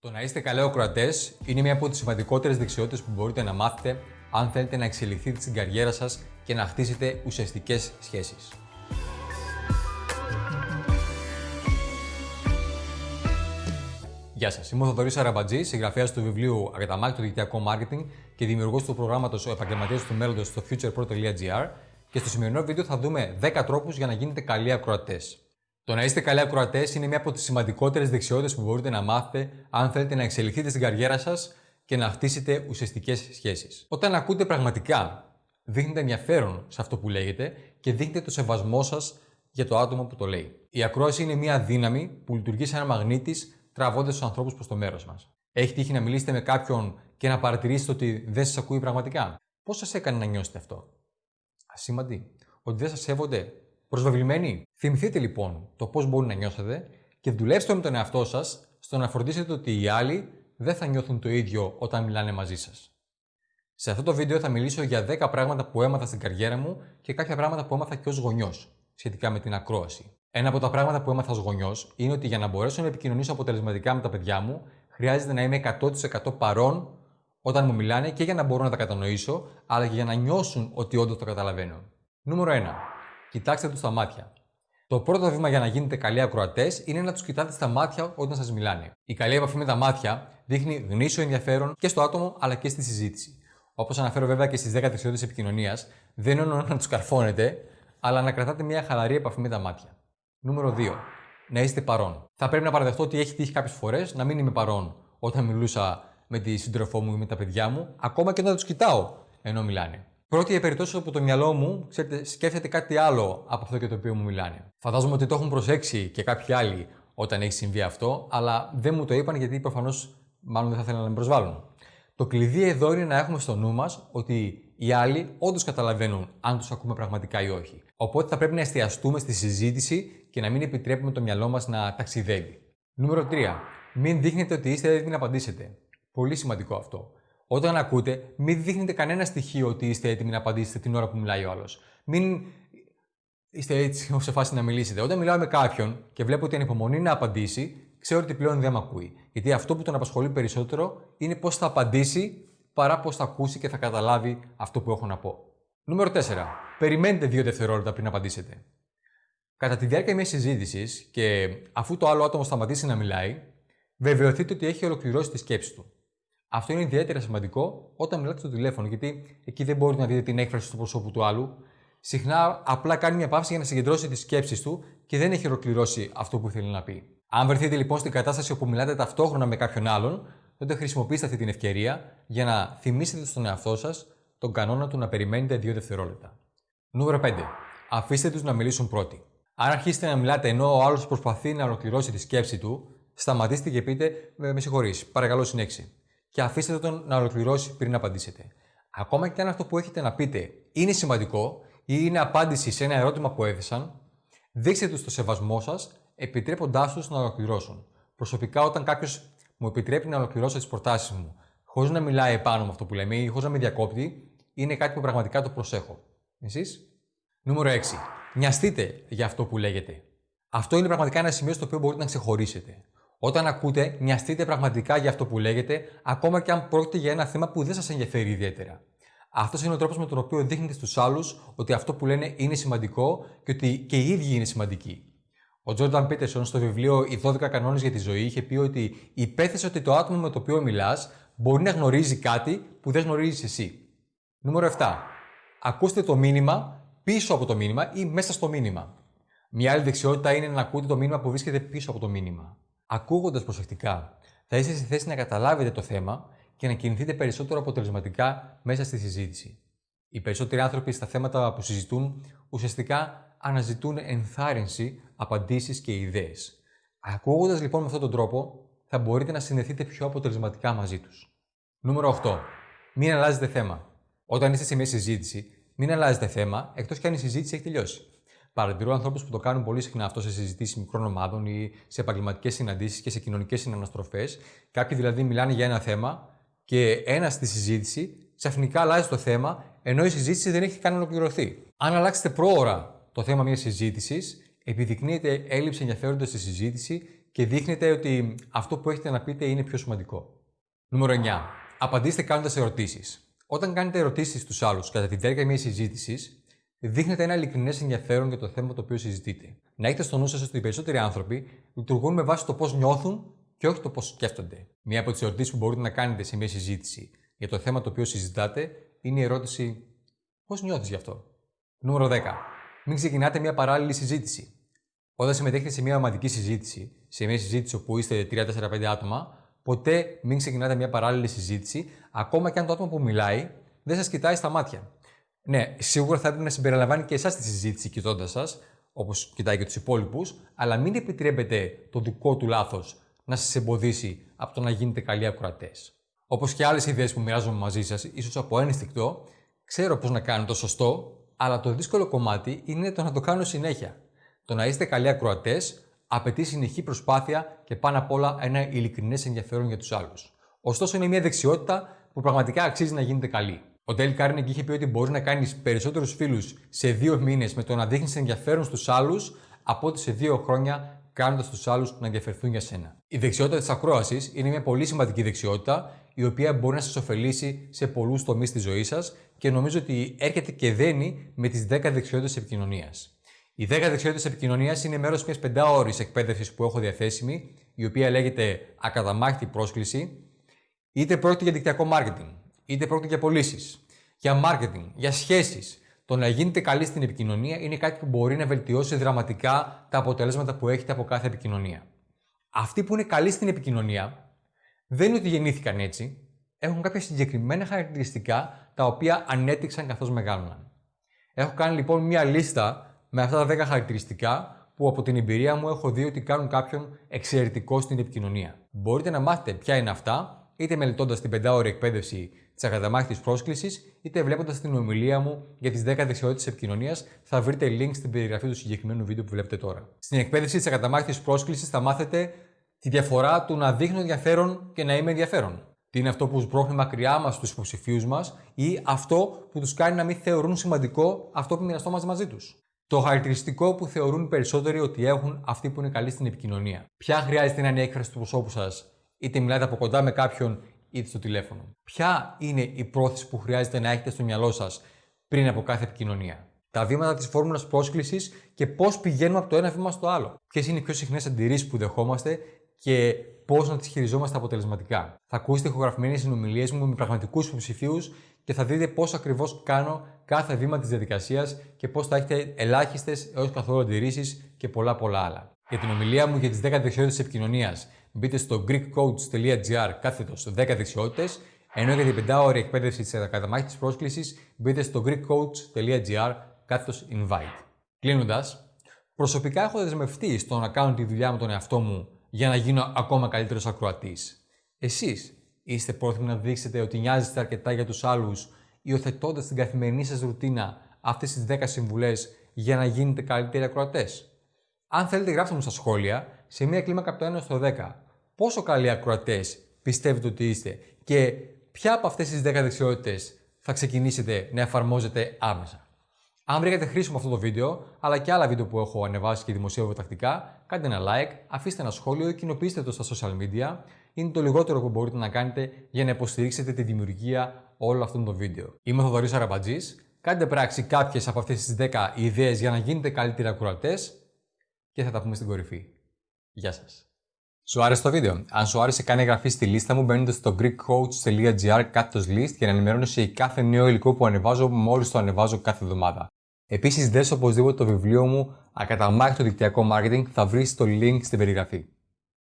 Το να είστε καλοί ακροατέ είναι μια από τις σημαντικότερες δεξιότητες που μπορείτε να μάθετε αν θέλετε να εξελιχθείτε στην καριέρα σας και να χτίσετε ουσιαστικές σχέσεις. Γεια σας, είμαι ο Θοδωρής Αραμπατζή, συγγραφέας του βιβλίου Αγαταμάκη το δικτυακό marketing και δημιουργός του προγράμματος Ο Επαγγελματίας του Μέλλοντος στο futurepro.gr. Και στο σημερινό βίντεο θα δούμε 10 τρόπους για να γίνετε καλοί ακροατές. Το να είστε καλοί ακροατές είναι μια από τις σημαντικότερες δεξιότητες που μπορείτε να μάθετε αν θέλετε να εξελιχθείτε στην καριέρα σας και να χτίσετε ουσιαστικές σχέσεις. Όταν ακούτε πραγματικά, δείχνετε ενδιαφέρον σε αυτό που λέγεται και δείχνετε το σεβασμό σας για το άτομο που το λέει. Η ακρόαση είναι μια δύναμη που λειτουργεί σαν ένα μαγνήτη τραβώντας τους ανθρώπους προς το μέρος μας. Έχει τύχει να μιλήσετε με κάποιον και να παρατηρήσετε ότι δεν σας ακούει πραγματικά; Πώς σας έκανε να νιώσετε αυτό, Ασήμαντη; Ότι δεν σας σέβονται; Προσβεβλημένοι. Θυμηθείτε λοιπόν το πώς μπορεί να νιώσετε και δουλέψτε με τον εαυτό σας στο να φροντίσετε ότι οι άλλοι δεν θα νιώθουν το ίδιο όταν μιλάνε μαζί σας. Σε αυτό το βίντεο θα μιλήσω για 10 πράγματα που έμαθα στην καριέρα μου και κάποια πράγματα που έμαθα και ως γονιός σχετικά με την ακρόαση. Ένα από τα πράγματα που έμαθα ως γονιός είναι ότι για να μπορέσω να επικοινωνήσω αποτελεσματικά με τα παιδιά μου, χρειάζεται να είμαι 100% παρόν όταν μου μιλάνε και για να μπορώ να τα κατανοήσω, αλλά και για να νιώσουν ότι όντως το καταλαβαίνω. Νούμερο 1 κοιτάξτε τους στα μάτια. Το πρώτο βήμα για να γίνετε καλοί ακροατές είναι να τους κοιτάτε στα μάτια όταν σας μιλάνε. Η καλή επαφή με τα μάτια δείχνει γνήσιο ενδιαφέρον και στο άτομο αλλά και στη συζήτηση. Όπως αναφέρω βέβαια και στις 10 δεξιότητε επικοινωνίας, δεν εννοώ να τους καρφώνετε, αλλά να κρατάτε μια χαλαρή επαφή με τα μάτια. Νούμερο 2. Να είστε παρόν. Θα πρέπει να παραδεχτώ ότι έχει τύχει κάποιες φορές να μην είμαι παρόν όταν μιλούσα με τη σύντροφό μου ή με τα παιδιά μου, ακόμα και όταν τους κοιτάω ενώ μιλάνε. Πρώτη η περιπτώσεις όπου το μυαλό μου ξέρετε, σκέφτεται κάτι άλλο από αυτό και το οποίο μου μιλάνε. Φαντάζομαι ότι το έχουν προσέξει και κάποιοι άλλοι όταν έχει συμβεί αυτό, αλλά δεν μου το είπαν γιατί προφανώς μάλλον δεν θα ήθελαν να με προσβάλλουν. Το κλειδί εδώ είναι να έχουμε στο νου μας ότι οι άλλοι όντως καταλαβαίνουν αν τους ακούμε πραγματικά ή όχι. Οπότε θα πρέπει να εστιαστούμε στη συζήτηση και να μην επιτρέπουμε το μυαλό μας να ταξιδεύει. Νούμερο 3. Μην δείχνετε ότι είστε έτοιμοι να απαντήσετε. Πολύ σημαντικό αυτό. Όταν ακούτε, μην δείχνετε κανένα στοιχείο ότι είστε έτοιμοι να απαντήσετε την ώρα που μιλάει ο άλλος. Μην είστε έτσι σε φάση να μιλήσετε. Όταν μιλάω με κάποιον και βλέπω ότι ανυπομονεί να απαντήσει, ξέρω ότι πλέον δεν με ακούει. Γιατί αυτό που τον απασχολεί περισσότερο είναι πώς θα απαντήσει παρά πώς θα ακούσει και θα καταλάβει αυτό που έχω να πω. Νούμερο 4. Περιμένετε δύο δευτερόλεπτα πριν απαντήσετε. Κατά τη διάρκεια μιας συζήτησης και αφού το άλλο άτομο σταματήσει να μιλάει, βεβαιωθείτε ότι έχει ολοκληρώσει τη σκέψη του. Αυτό είναι ιδιαίτερα σημαντικό όταν μιλάτε στο τηλέφωνο, γιατί εκεί δεν μπορείτε να δείτε την έκφραση του προσώπου του άλλου. Συχνά απλά κάνει μια παύση για να συγκεντρώσει τις σκέψεις του και δεν έχει ολοκληρώσει αυτό που θέλει να πει. Αν βρεθείτε λοιπόν στην κατάσταση όπου μιλάτε ταυτόχρονα με κάποιον άλλον, τότε χρησιμοποιήστε αυτή την ευκαιρία για να θυμίσετε στον εαυτό σας τον κανόνα του να περιμένετε 2 δευτερόλεπτα. Νούμερο 5. Αφήστε τους να μιλήσουν πρώτοι. Αν αρχίσετε να μιλάτε ενώ ο άλλος προσπαθεί να ολοκληρώσει τη σκέψη του, σταματήστε και πείτε Με συγχωρείς, παρακαλώ συνέχιση και αφήστε τον να ολοκληρώσει πριν απαντήσετε. Ακόμα και αν αυτό που έχετε να πείτε είναι σημαντικό ή είναι απάντηση σε ένα ερώτημα που έθεσαν, δείξτε τους το σεβασμό σας, επιτρέποντάς τους να ολοκληρώσουν. Προσωπικά, όταν κάποιος μου επιτρέπει να ολοκληρώσω τις προτάσεις μου, χωρίς να μιλάει επάνω με αυτό που λέμε ή χωρίς να με διακόπτει, είναι κάτι που πραγματικά το προσέχω. Εσείς; Νούμερο 6. Νοιαστείτε για αυτό που λέγεται. Αυτό είναι πραγματικά ένα σημείο στο οποίο μπορείτε να ξεχωρίσετε. Όταν ακούτε, νοιαστείτε πραγματικά για αυτό που λέγεται, ακόμα και αν πρόκειται για ένα θέμα που δεν σας ενδιαφέρει ιδιαίτερα. Αυτός είναι ο τρόπος με τον οποίο δείχνετε στους άλλους ότι αυτό που λένε είναι σημαντικό και ότι και οι ίδιοι είναι σημαντικοί. Ο Τζόρνταν Πίτερσον στο βιβλίο Οι 12 κανόνες για τη ζωή είχε πει ότι υπέθεσε ότι το άτομο με το οποίο μιλάς μπορεί να γνωρίζει κάτι που δεν γνωρίζεις εσύ. Νούμερο 7. Ακούστε το μήνυμα πίσω από το μήνυμα ή μέσα στο μήνυμα. Μια άλλη δεξιότητα είναι να ακούτε το μήνυμα που βρίσκεται πίσω από το μήνυμα. Ακούγοντας προσεκτικά, θα είστε στη θέση να καταλάβετε το θέμα και να κινηθείτε περισσότερο αποτελεσματικά μέσα στη συζήτηση. Οι περισσότεροι άνθρωποι στα θέματα που συζητούν ουσιαστικά αναζητούν ενθάρρυνση, απαντήσεις και ιδέες. Ακούγοντας λοιπόν με αυτόν τον τρόπο, θα μπορείτε να συνδεθείτε πιο αποτελεσματικά μαζί τους. Νούμερο 8. Μην αλλάζετε θέμα. Όταν είστε σε μια συζήτηση, μην αλλάζετε θέμα εκτός και αν η συζήτηση έχει τελειώσει. Παρατηρώ ανθρώπους που το κάνουν πολύ συχνά αυτό σε συζητήσεις μικρών ομάδων ή σε επαγγελματικές συναντήσεις και σε κοινωνικές συναναστροφές. Κάποιοι δηλαδή μιλάνε για ένα θέμα και ένας στη συζήτηση ξαφνικά αλλάζει το θέμα ενώ η συζήτηση δεν έχει καν ολοκληρωθεί. Αν αλλάξετε πρόωρα το θέμα μιας συζήτησης, επιδεικνύεται έλλειψη ενδιαφέροντος στη συζήτηση και δείχνετε ότι αυτό που έχετε να πείτε είναι πιο σημαντικό. Νούμερο 9. Απαντήστε κάνοντας ερωτήσεις. Όταν κάνετε ερωτήσεις στους άλλους κατά τη διάρκεια μιας συζήτησης, δείχνετε ένα ειλικρινές ενδιαφέρον για το θέμα το οποίο συζητείτε. Να έχετε στο νου σας ότι οι περισσότεροι άνθρωποι λειτουργούν με βάση το πώς νιώθουν και όχι το πώς σκέφτονται. Μία από τις ερωτήσεις που μπορείτε να κάνετε σε μια συζήτηση για το θέμα το οποίο συζητάτε είναι η ερώτηση Πώς νιώθεις γι' αυτό; Νούμερο 10. Μην ξεκινάτε μια παράλληλη συζήτηση. Όταν συμμετέχετε σε μια ομαδική συζήτηση, σε μια συζήτηση όπου είστε 3-4-5 άτομα, ποτέ μην ξεκινάτε μια παράλληλη συζήτηση, ακόμα και αν το άτομο που μιλάει δεν σας κοιτάει στα μάτια. Ναι, σίγουρα θα έπρεπε να συμπεριλαμβάνει και εσάς τη συζήτηση κοιτώντας σας, όπως κοιτάει και τους υπόλοιπους, αλλά μην επιτρέπετε το δικό του λάθος να σας εμποδίσει από το να γίνετε καλοί ακροατές. Όπως και άλλες ιδέες που μοιράζομαι μαζί σας, ίσως από ένστικτο, ξέρω πώς να κάνω το σωστό, αλλά το δύσκολο κομμάτι είναι το να το κάνω συνέχεια. Το να είστε καλοί ακροατές απαιτεί συνεχή προσπάθεια και πάνω απ' όλα ένα ειλικρινές ενδιαφέρον για τους άλλους. Ωστόσο, είναι μια δεξιότητα που πραγματικά αξίζει να γίνετε καλοί. Ο Dale Carnegie είχε πει ότι μπορείς να κάνεις περισσότερους φίλους σε δύο μήνες με το να δείχνεις ενδιαφέρον στους άλλους από ότι σε δύο χρόνια κάνοντας τους άλλους να ενδιαφερθούν για σένα. Η δεξιότητα της ακρόασης είναι μια πολύ σημαντική δεξιότητα η οποία μπορεί να σας ωφελήσει σε πολλούς τομείς της ζωής σας και νομίζω ότι έρχεται και δένει με τις 10 δεξιότητες επικοινωνίας. Οι 10 δεξιότητες επικοινωνίας είναι μέρος μιας πεντάωρης εκπαίδευσης που έχω διαθέσιμη, η οποία λέγεται Ακαταμάχτη πρόσκληση, είτε πρόκειται για δικτυακό marketing, είτε πρόκειται για πωλήσεις, για marketing, για σχέσεις. Το να γίνετε καλοί στην επικοινωνία είναι κάτι που μπορεί να βελτιώσει δραματικά τα αποτελέσματα που έχετε από κάθε επικοινωνία. Αυτοί που είναι καλοί στην επικοινωνία δεν είναι ότι γεννήθηκαν έτσι, έχουν κάποια συγκεκριμένα χαρακτηριστικά τα οποία ανέτυξαν καθώς μεγάλωναν. Έχω κάνει λοιπόν μία λίστα με αυτά τα 10 χαρακτηριστικά που από την εμπειρία μου έχω δει ότι κάνουν κάποιον εξαιρετικό στην επικοινωνία. Μπορείτε να μάθετε ποια είναι αυτά, είτε μελετώντας την πεντάωρη εκπαίδευση της ακαταμάχητης πρόσκλησης, είτε βλέποντας την ομιλία μου για τις 10 δεξιότητες επικοινωνίας. Θα βρείτε link στην περιγραφή του συγκεκριμένου βίντεο που βλέπετε τώρα. Στην εκπαίδευση της ακαταμάχητης πρόσκλησης θα μάθετε τη διαφορά του να δείχνω ενδιαφέρον και να είμαι ενδιαφέρον. Τι είναι αυτό που σπρώχνει μακριά μας τους υποψηφίους μας ή αυτό που τους κάνει να μην θεωρούν σημαντικό αυτό που μοιραστόμαστε μαζί τους. Το χαρακτηριστικό που θεωρούν οι περισσότεροι ότι έχουν αυτοί που είναι καλοί στην επικοινωνία. Ποια χρειάζεται να είναι η έκφραση του προσώπου σας, είτε μιλάτε από κοντά με κάποιον είτε στο τηλέφωνο. Ποια είναι η πρόθεση που χρειάζεται να έχετε στο μυαλό σας πριν από κάθε επικοινωνία; Τα βήματα της φόρμουλας πρόσκλησης και πώς πηγαίνουμε από το ένα βήμα στο άλλο; Ποιες είναι οι πιο συχνές αντιρρήσεις που δεχόμαστε και πώς να τις χειριζόμαστε αποτελεσματικά; Θα ακούσετε ηχογραφημένες συνομιλίες μου με πραγματικούς υποψηφίους και θα δείτε πώς ακριβώς κάνω κάθε βήμα της διαδικασίας και πώς θα έχετε ελάχιστες έως καθόλου αντιρρήσεις και πολλά πολλά άλλα. Για την ομιλία μου για τις 10 δεξιότητες επικοινωνίας, μπείτε στο greekcoach.gr κάθετος 10 δεξιότητες, ενώ για την 5 ώρη εκπαίδευση της καταμάχη πρόσκλησης, μπείτε στο greekcoach.gr κάθετος invite. Κλείνοντας, προσωπικά έχω δεσμευτεί στο να κάνω τη δουλειά με τον εαυτό μου για να γίνω ακόμα καλύτερος ακροατής. Εσείς είστε πρόθυμοι να δείξετε ότι νοιάζεστε αρκετά για τους άλλους, υιοθετώντας την καθημερινή σας ρουτίνα αυτές τις 10 συμβουλές για να γίνετε καλύτεροι ακροατές; Αν θέλετε, γράψτε μου στα σχόλια σε μια κλίμακα από το 1 στο 10 πόσο καλοί ακροατές πιστεύετε ότι είστε και ποια από αυτές τις 10 δεξιότητες θα ξεκινήσετε να εφαρμόζετε άμεσα; Αν βρήκατε χρήσιμο αυτό το βίντεο, αλλά και άλλα βίντεο που έχω ανεβάσει και δημοσιεύω τακτικά, κάντε ένα like, αφήστε ένα σχόλιο ή κοινοποιήστε το στα social media. Είναι το λιγότερο που μπορείτε να κάνετε για να υποστηρίξετε τη δημιουργία όλων αυτών των βίντεο. Είμαι ο Θοδωρής Αραμπατζής. Κάντε πράξη κάποιες από αυτές τις 10 ιδέες για να γίνετε καλύτεροι ακροατές και θα τα πούμε στην κορυφή. Γεια σας. Σου άρεσε το βίντεο; Αν σου άρεσε, κάνε εγγραφή στη λίστα μου μπαίνοντας στο greekcoach.gr κάτω list για να ενημερώνεσαι για κάθε νέο υλικό που ανεβάζω μόλις το ανεβάζω κάθε εβδομάδα. Επίσης, δες οπωσδήποτε το βιβλίο μου «Ακαταμάχητο δικτυακό marketing» θα βρεις το link στην περιγραφή.